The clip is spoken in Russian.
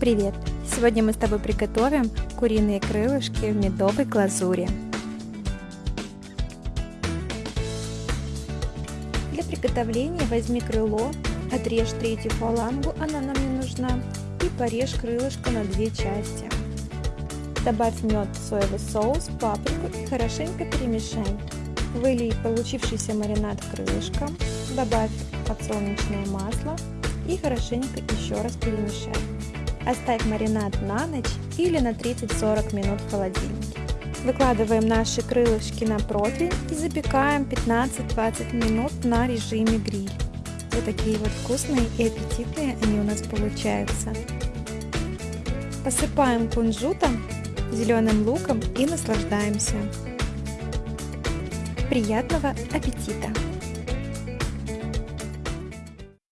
Привет! Сегодня мы с тобой приготовим куриные крылышки в медовой глазури. Для приготовления возьми крыло, отрежь третью фалангу, она нам не нужна, и порежь крылышко на две части. Добавь мед, соевый соус, паприку и хорошенько перемешай. Вылей получившийся маринад в добавь подсолнечное масло и хорошенько еще раз перемешай. Оставь маринад на ночь или на 30-40 минут в холодильнике. Выкладываем наши крылышки на противень и запекаем 15-20 минут на режиме гриль. Вот такие вот вкусные и аппетитные они у нас получаются. Посыпаем кунжутом, зеленым луком и наслаждаемся. Приятного аппетита!